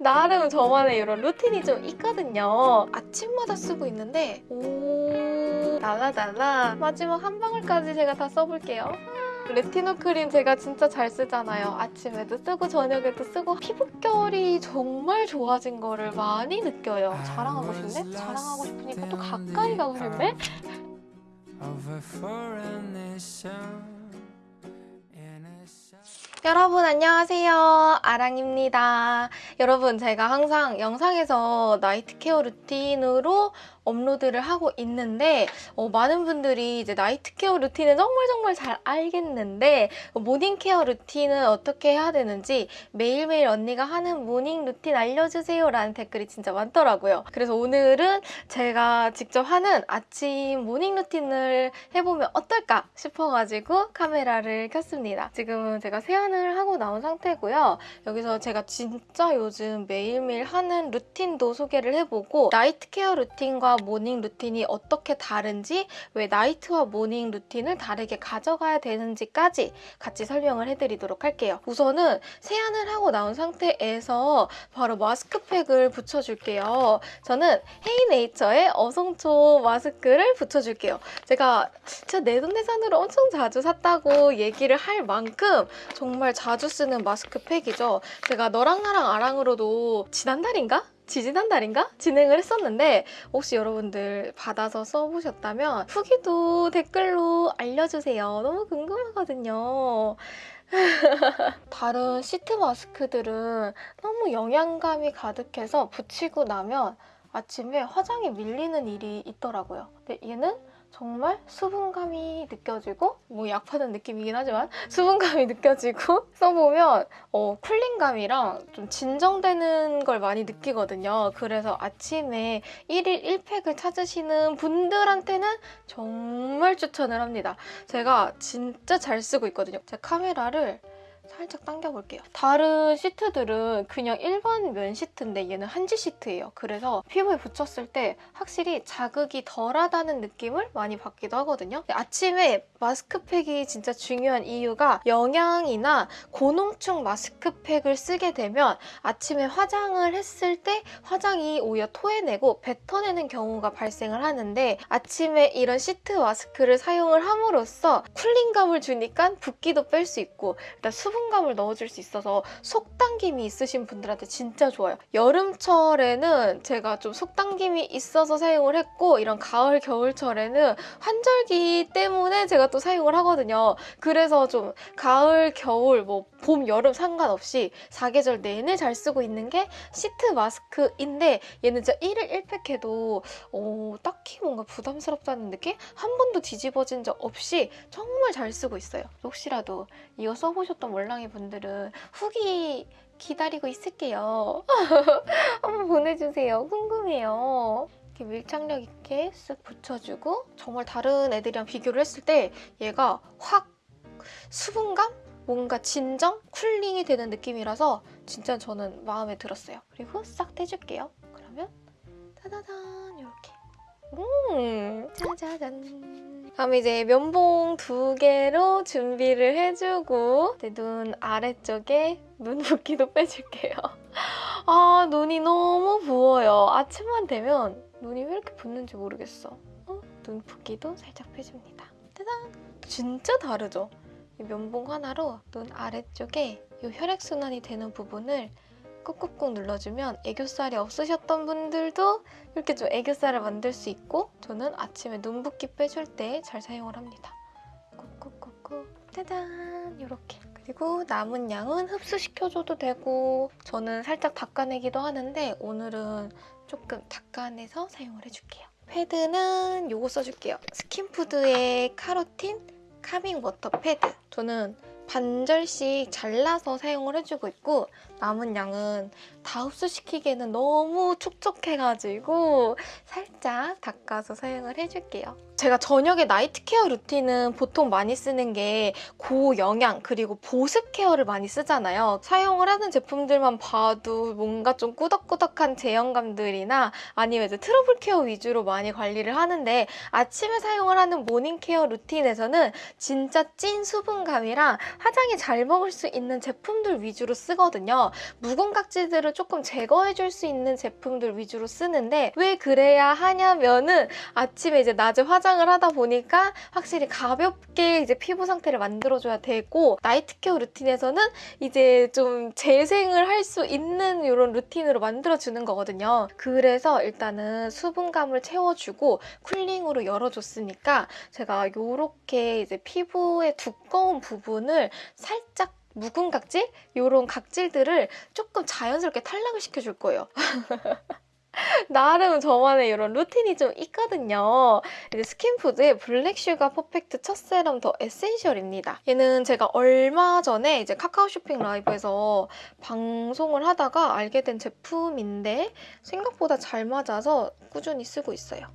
나름 저만의 이런 루틴이 좀 있거든요. 아침마다 쓰고 있는데 오 날라달라 마지막 한 방울까지 제가 다 써볼게요. 레티노 크림 제가 진짜 잘 쓰잖아요. 아침에도 쓰고 저녁에도 쓰고 피부결이 정말 좋아진 거를 많이 느껴요. 자랑하고 싶네? 자랑하고 싶으니까 또 가까이 가고 싶네? 여러분 안녕하세요. 아랑입니다. 여러분 제가 항상 영상에서 나이트 케어 루틴으로 업로드를 하고 있는데 어, 많은 분들이 이제 나이트 케어 루틴은 정말 정말 잘 알겠는데 어, 모닝 케어 루틴은 어떻게 해야 되는지 매일매일 언니가 하는 모닝 루틴 알려주세요 라는 댓글이 진짜 많더라고요. 그래서 오늘은 제가 직접 하는 아침 모닝 루틴을 해보면 어떨까 싶어가지고 카메라를 켰습니다. 지금은 제가 세안 을 하고 나온 상태고요 여기서 제가 진짜 요즘 매일매일 하는 루틴도 소개를 해보고 나이트 케어 루틴과 모닝 루틴이 어떻게 다른지 왜 나이트와 모닝 루틴을 다르게 가져가야 되는지까지 같이 설명을 해드리도록 할게요. 우선은 세안을 하고 나온 상태에서 바로 마스크팩을 붙여줄게요. 저는 헤이네이처의 어성초 마스크를 붙여줄게요. 제가 진짜 내돈내산으로 엄청 자주 샀다고 얘기를 할 만큼 정말 자주 쓰는 마스크팩이죠. 제가 너랑 나랑 아랑으로도 지난달인가? 지지난달인가? 진행을 했었는데 혹시 여러분들 받아서 써보셨다면 후기도 댓글로 알려주세요. 너무 궁금하거든요. 다른 시트 마스크들은 너무 영양감이 가득해서 붙이고 나면 아침에 화장이 밀리는 일이 있더라고요. 근데 얘는 정말 수분감이 느껴지고 뭐 약 파는 느낌이긴 하지만 수분감이 느껴지고 써보면 어, 쿨링감이랑 좀 진정되는 걸 많이 느끼거든요. 그래서 아침에 1일 1팩을 찾으시는 분들한테는 정말 추천을 합니다. 제가 진짜 잘 쓰고 있거든요. 제 카메라를 살짝 당겨볼게요. 다른 시트들은 그냥 일반 면 시트인데 얘는 한지 시트예요. 그래서 피부에 붙였을 때 확실히 자극이 덜하다는 느낌을 많이 받기도 하거든요. 아침에 마스크팩이 진짜 중요한 이유가 영양이나 고농축 마스크팩을 쓰게 되면 아침에 화장을 했을 때 화장이 오히려 토해내고 뱉어내는 경우가 발생을 하는데 아침에 이런 시트 마스크를 사용을 함으로써 쿨링감을 주니까 붓기도 뺄 수 있고 일단 수분 감을 넣어줄 수 있어서 속당김이 있으신 분들한테 진짜 좋아요. 여름철에는 제가 좀 속당김이 있어서 사용을 했고 이런 가을 겨울철에는 환절기 때문에 제가 또 사용을 하거든요. 그래서 좀 가을 겨울 뭐 봄 여름 상관없이 사계절 내내 잘 쓰고 있는 게 시트 마스크인데 얘는 진짜 1일 1팩 해도 어, 딱히 뭔가 부담스럽다는 느낌? 한 번도 뒤집어진 적 없이 정말 잘 쓰고 있어요. 혹시라도 이거 써보셨던 몰랑이 분들은 후기 기다리고 있을게요. 한번 보내주세요. 궁금해요. 이렇게 밀착력 있게 쓱 붙여주고 정말 다른 애들이랑 비교를 했을 때 얘가 확 수분감? 뭔가 진정? 쿨링이 되는 느낌이라서 진짜 저는 마음에 들었어요. 그리고 싹 떼줄게요. 그러면 짜자잔 이렇게 음 짜자잔 다음에 이제 면봉 두 개로 준비를 해주고 이제 눈 아래쪽에 눈 붓기도 빼줄게요. 아 눈이 너무 부어요. 아침만 되면 눈이 왜 이렇게 붓는지 모르겠어. 어? 눈 붓기도 살짝 빼줍니다. 짜잔! 진짜 다르죠? 이 면봉 하나로 눈 아래쪽에 이 혈액순환이 되는 부분을 꾹꾹꾹 눌러주면 애교살이 없으셨던 분들도 이렇게 좀 애교살을 만들 수 있고 저는 아침에 눈 붓기 빼줄 때 잘 사용을 합니다. 꾹꾹꾹꾹 짜잔 이렇게 그리고 남은 양은 흡수시켜줘도 되고 저는 살짝 닦아내기도 하는데 오늘은 조금 닦아내서 사용을 해줄게요. 패드는 이거 써줄게요. 스킨푸드의 카로틴 카밍 워터 패드. 저는 반절씩 잘라서 사용을 해주고 있고 남은 양은 다 흡수시키기에는 너무 촉촉해가지고 살짝 닦아서 사용을 해줄게요. 제가 저녁에 나이트 케어 루틴은 보통 많이 쓰는 게 고영양 그리고 보습 케어를 많이 쓰잖아요. 사용을 하는 제품들만 봐도 뭔가 좀 꾸덕꾸덕한 제형감들이나 아니면 이제 트러블 케어 위주로 많이 관리를 하는데 아침에 사용을 하는 모닝 케어 루틴에서는 진짜 찐 수분감이랑 화장이 잘 먹을 수 있는 제품들 위주로 쓰거든요. 묵은 각질들을 조금 제거해줄 수 있는 제품들 위주로 쓰는데 왜 그래야 하냐면은 아침에 이제 낮에 화장 을 하다 보니까 확실히 가볍게 이제 피부 상태를 만들어줘야 되고 나이트 케어 루틴에서는 이제 좀 재생을 할 수 있는 이런 루틴으로 만들어주는 거거든요. 그래서 일단은 수분감을 채워주고 쿨링으로 열어줬으니까 제가 이렇게 이제 피부의 두꺼운 부분을 살짝 묵은 각질? 이런 각질들을 조금 자연스럽게 탈락을 시켜줄 거예요. 나름 저만의 이런 루틴이 좀 있거든요. 스킨푸드의 블랙슈가 퍼펙트 첫 세럼 더 에센셜입니다. 얘는 제가 얼마 전에 이제 카카오 쇼핑 라이브에서 방송을 하다가 알게 된 제품인데 생각보다 잘 맞아서 꾸준히 쓰고 있어요.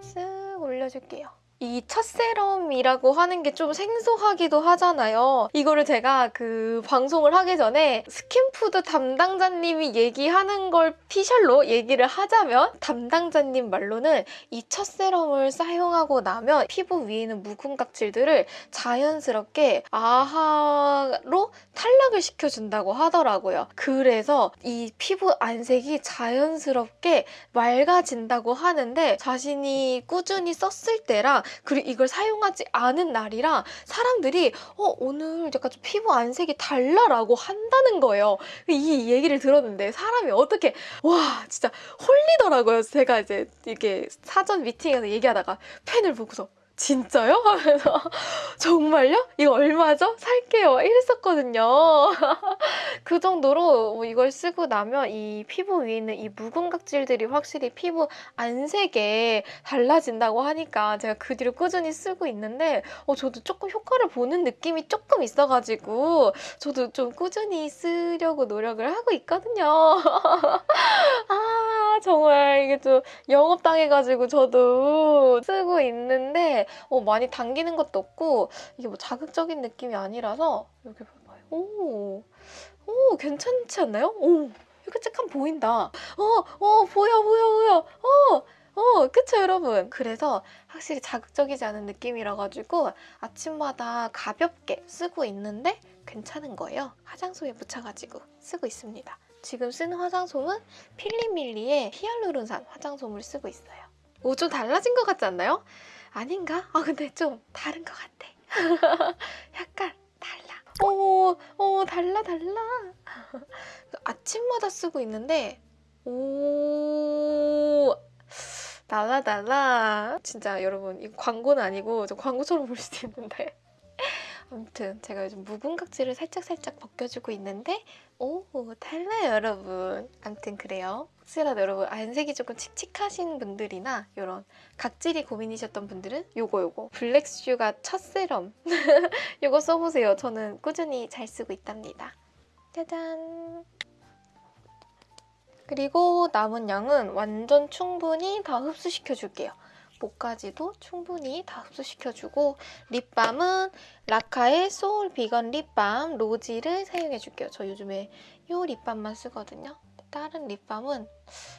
쓱 올려줄게요. 이 첫 세럼이라고 하는 게 좀 생소하기도 하잖아요. 이거를 제가 그 방송을 하기 전에 스킨푸드 담당자님이 얘기하는 걸 피셜로 얘기를 하자면 담당자님 말로는 이 첫 세럼을 사용하고 나면 피부 위에 있는 묵은 각질들을 자연스럽게 AHA로 탈락을 시켜준다고 하더라고요. 그래서 이 피부 안색이 자연스럽게 맑아진다고 하는데 자신이 꾸준히 썼을 때랑 그리고 이걸 사용하지 않은 날이랑 사람들이 어 오늘 약간 좀 피부 안색이 달라라고 한다는 거예요. 이 얘기를 들었는데 사람이 어떻게 와 진짜 홀리더라고요. 제가 이제 이게 사전 미팅에서 얘기하다가 펜을 보고서 진짜요? 하면서 정말요? 이거 얼마죠? 살게요. 이랬었거든요. 그 정도로 뭐 이걸 쓰고 나면 이 피부 위에 있는 이 묵은 각질들이 확실히 피부 안색에 달라진다고 하니까 제가 그 뒤로 꾸준히 쓰고 있는데 어, 저도 조금 효과를 보는 느낌이 조금 있어가지고 저도 좀 꾸준히 쓰려고 노력을 하고 있거든요. 아 정말 이게 좀 영업당해가지고 저도 쓰고 있는데 어, 많이 당기는 것도 없고 이게 뭐 자극적인 느낌이 아니라서 이렇게 봐봐요. 오, 오 괜찮지 않나요? 오, 이렇게 쬐깐 보인다. 어, 어 보여 보여 보여. 어. 어, 그쵸, 여러분? 그래서 확실히 자극적이지 않은 느낌이라 가지고 아침마다 가볍게 쓰고 있는데 괜찮은 거예요. 화장솜에 묻혀가지고 쓰고 있습니다. 지금 쓰는 화장솜은 필리밀리의 히알루론산 화장솜을 쓰고 있어요. 오, 좀 달라진 것 같지 않나요? 아닌가? 아, 근데 좀 다른 것 같아. 약간 달라. 오, 오, 달라, 달라. 아침마다 쓰고 있는데, 오, 달라, 달라. 진짜 여러분, 이거 광고는 아니고 좀 광고처럼 볼 수도 있는데. 아무튼 제가 요즘 묵은 각질을 살짝살짝 벗겨주고 있는데 오 달라요 여러분 아무튼 그래요 혹시라도 여러분 안색이 조금 칙칙하신 분들이나 이런 각질이 고민이셨던 분들은 요거 요거. 블랙슈가 첫 세럼. 요거 써보세요. 저는 꾸준히 잘 쓰고 있답니다. 짜잔. 그리고 남은 양은 완전 충분히 다 흡수시켜 줄게요. 목까지도 충분히 다 흡수시켜주고 립밤은 라카의 소울 비건 립밤 로지를 사용해줄게요. 저 요즘에 이 립밤만 쓰거든요. 다른 립밤은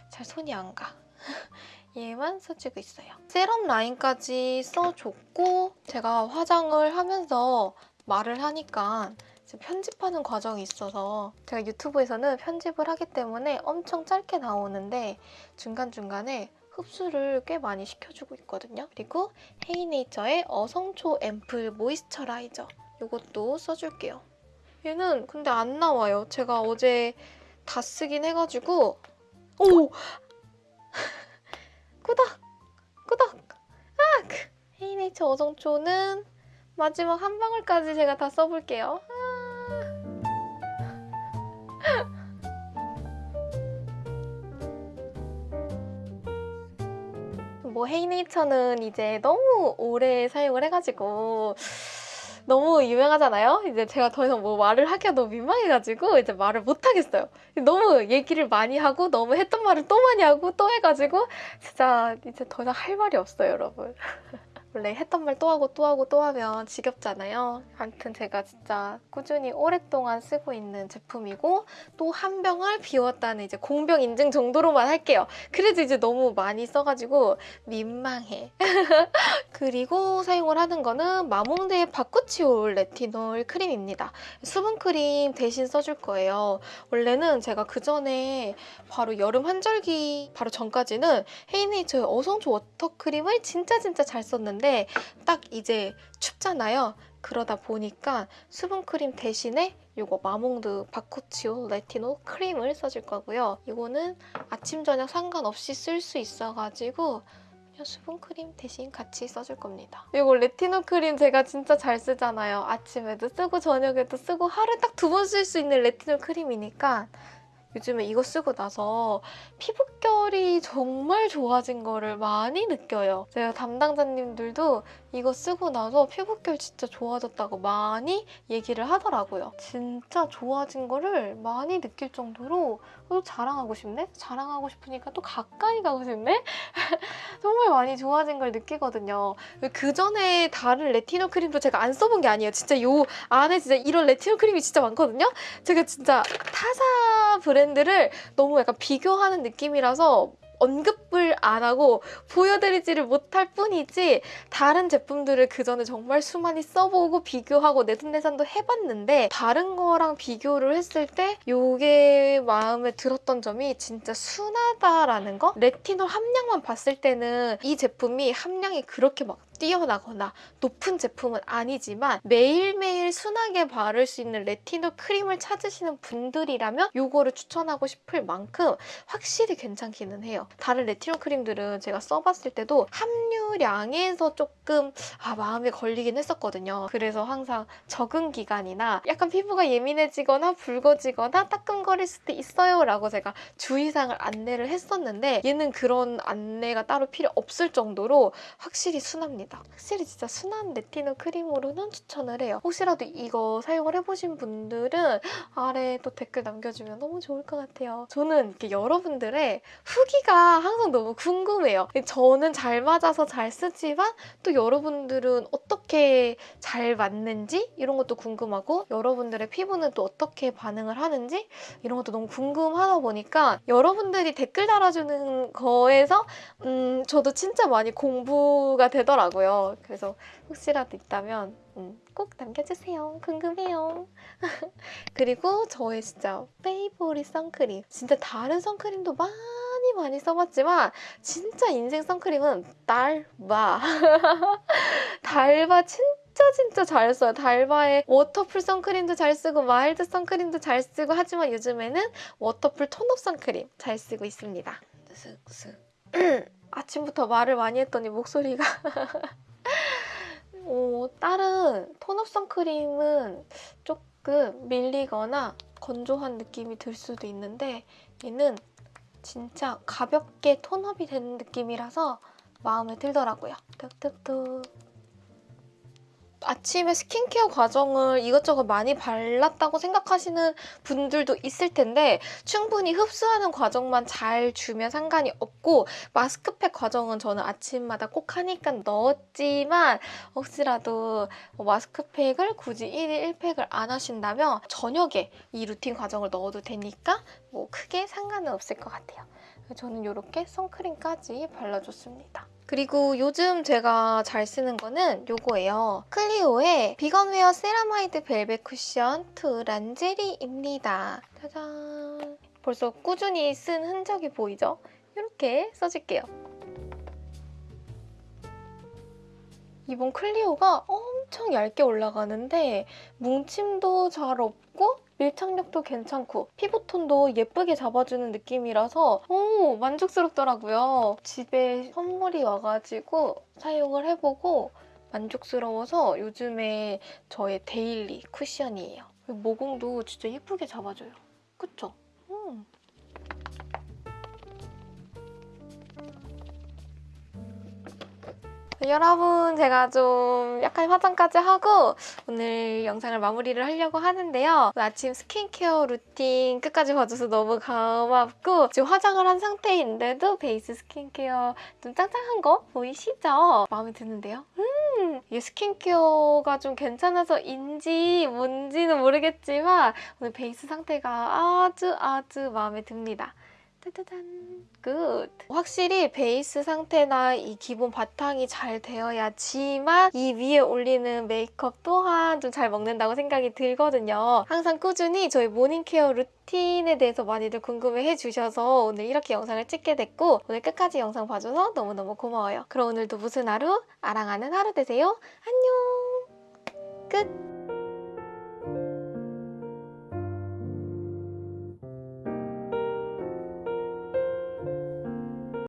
잘 손이 안 가. 얘만 써주고 있어요. 세럼 라인까지 써줬고 제가 화장을 하면서 말을 하니까 편집하는 과정이 있어서 제가 유튜브에서는 편집을 하기 때문에 엄청 짧게 나오는데 중간중간에 흡수를 꽤 많이 시켜주고 있거든요. 그리고 헤이네이처의 어성초 앰플 모이스처라이저 이것도 써줄게요. 얘는 근데 안 나와요. 제가 어제 다 쓰긴 해가지고 오! 꾸덕! 꾸덕! 아! 헤이네이처 어성초는 마지막 한 방울까지 제가 다 써볼게요. 뭐 헤이네이처는 이제 너무 오래 사용을 해가지고 너무 유명하잖아요. 이제 제가 더 이상 뭐 말을 하기가 너무 민망해가지고 이제 말을 못 하겠어요. 너무 얘기를 많이 하고 너무 했던 말을 또 많이 하고 또 해가지고 진짜 이제 더 이상 할 말이 없어요, 여러분. 원래 했던 말 또 하고 또 하고 또 하면 지겹잖아요. 아무튼 제가 진짜 꾸준히 오랫동안 쓰고 있는 제품이고 또 한 병을 비웠다는 이제 공병 인증 정도로만 할게요. 그래도 이제 너무 많이 써가지고 민망해. 그리고 사용을 하는 거는 마몽드의 바쿠치올 레티놀 크림입니다. 수분 크림 대신 써줄 거예요. 원래는 제가 그 전에 바로 여름 환절기 바로 전까지는 헤이네이처의 어성초 워터 크림을 진짜 진짜 잘 썼는데 딱 이제 춥잖아요. 그러다 보니까 수분 크림 대신에 이거 마몽드 바쿠치올 레티놀 크림을 써줄 거고요. 이거는 아침 저녁 상관없이 쓸 수 있어가지고 그냥 수분 크림 대신 같이 써줄 겁니다. 이거 레티놀 크림 제가 진짜 잘 쓰잖아요. 아침에도 쓰고 저녁에도 쓰고 하루에 딱 두 번 쓸 수 있는 레티놀 크림이니까 요즘에 이거 쓰고 나서 피부결이 정말 좋아진 거를 많이 느껴요. 제가 담당자님들도 이거 쓰고 나서 피부결 진짜 좋아졌다고 많이 얘기를 하더라고요. 진짜 좋아진 거를 많이 느낄 정도로 또 자랑하고 싶네? 자랑하고 싶으니까 또 가까이 가고 싶네? 정말 많이 좋아진 걸 느끼거든요. 그 전에 다른 레티놀 크림도 제가 안 써본 게 아니에요. 진짜 요 안에 진짜 이런 레티놀 크림이 진짜 많거든요. 제가 진짜 타사 브랜드를 너무 약간 비교하는 느낌이라서 언급을 안 하고 보여드리지를 못할 뿐이지 다른 제품들을 그 전에 정말 수많이 써보고 비교하고 내돈내산도 해봤는데 다른 거랑 비교를 했을 때 요게 마음에 들었던 점이 진짜 순하다라는 거? 레티놀 함량만 봤을 때는 이 제품이 함량이 그렇게 막 뛰어나거나 높은 제품은 아니지만 매일매일 순하게 바를 수 있는 레티놀 크림을 찾으시는 분들이라면 요거를 추천하고 싶을 만큼 확실히 괜찮기는 해요. 다른 레티놀 크림들은 제가 써봤을 때도 함유량에서 조금 아, 마음에 걸리긴 했었거든요. 그래서 항상 적응 기간이나 약간 피부가 예민해지거나 붉어지거나 따끔거릴 수도 있어요 라고 제가 주의사항을 안내를 했었는데 얘는 그런 안내가 따로 필요 없을 정도로 확실히 순합니다. 확실히 진짜 순한 레티놀 크림으로는 추천을 해요. 혹시라도 이거 사용을 해보신 분들은 아래 또 댓글 남겨주면 너무 좋을 것 같아요. 저는 이렇게 여러분들의 후기가 항상 너무 궁금해요. 저는 잘 맞아서 잘 쓰지만 또 여러분들은 어떻게 잘 맞는지 이런 것도 궁금하고 여러분들의 피부는 또 어떻게 반응을 하는지 이런 것도 너무 궁금하다 보니까 여러분들이 댓글 달아주는 거에서 음, 저도 진짜 많이 공부가 되더라고요. 그래서 혹시라도 있다면 음, 꼭 남겨주세요. 궁금해요. 그리고 저의 진짜 favorite 선크림. 진짜 다른 선크림도 많이 많이 써봤지만 진짜 인생 선크림은 달바. 달바 진짜 진짜 잘 써요. 달바의 워터풀 선크림도 잘 쓰고 마일드 선크림도 잘 쓰고 하지만 요즘에는 워터풀 tone-up 선크림 잘 쓰고 있습니다. 쓱쓱. 아침부터 말을 많이 했더니 목소리가 어, 다른 톤업 선크림은 조금 밀리거나 건조한 느낌이 들 수도 있는데 얘는 진짜 가볍게 톤업이 되는 느낌이라서 마음에 들더라고요. 뚝뚝뚝. 아침에 스킨케어 과정을 이것저것 많이 발랐다고 생각하시는 분들도 있을 텐데 충분히 흡수하는 과정만 잘 주면 상관이 없고 마스크팩 과정은 저는 아침마다 꼭 하니까 넣었지만 혹시라도 뭐 마스크팩을 굳이 1일 1팩을 안 하신다면 저녁에 이 루틴 과정을 넣어도 되니까 뭐 크게 상관은 없을 것 같아요. 저는 이렇게 선크림까지 발라줬습니다. 그리고 요즘 제가 잘 쓰는 거는 요거예요. 클리오의 Veganwear 세라마이드 벨벳 쿠션 two 란제리입니다. 짜잔. 벌써 꾸준히 쓴 흔적이 보이죠? 이렇게 써줄게요. 이번 클리오가 엄청 얇게 올라가는데 뭉침도 잘 없고 밀착력도 괜찮고 피부톤도 예쁘게 잡아주는 느낌이라서 오 만족스럽더라고요. 집에 선물이 와가지고 사용을 해보고 만족스러워서 요즘에 저의 daily 쿠션이에요. 모공도 진짜 예쁘게 잡아줘요. 그쵸? 음. 여러분 제가 좀 약간 화장까지 하고 오늘 영상을 마무리를 하려고 하는데요. 아침 스킨케어 루틴 끝까지 봐줘서 너무 고맙고 지금 화장을 한 상태인데도 베이스 스킨케어 좀 짱짱한 거 보이시죠? 마음에 드는데요? 음, 이 스킨케어가 좀 괜찮아서인지 뭔지는 모르겠지만 오늘 베이스 상태가 아주 아주 마음에 듭니다. 짜자잔 good. 확실히 베이스 상태나 이 기본 바탕이 잘 되어야지만 이 위에 올리는 메이크업 또한 좀 잘 먹는다고 생각이 들거든요. 항상 꾸준히 저희 morning care 루틴에 대해서 많이들 궁금해 해 주셔서 오늘 이렇게 영상을 찍게 됐고 오늘 끝까지 영상 봐줘서 너무너무 고마워요. 그럼 오늘도 무슨 하루? 아랑하는 하루 되세요. 안녕. 끝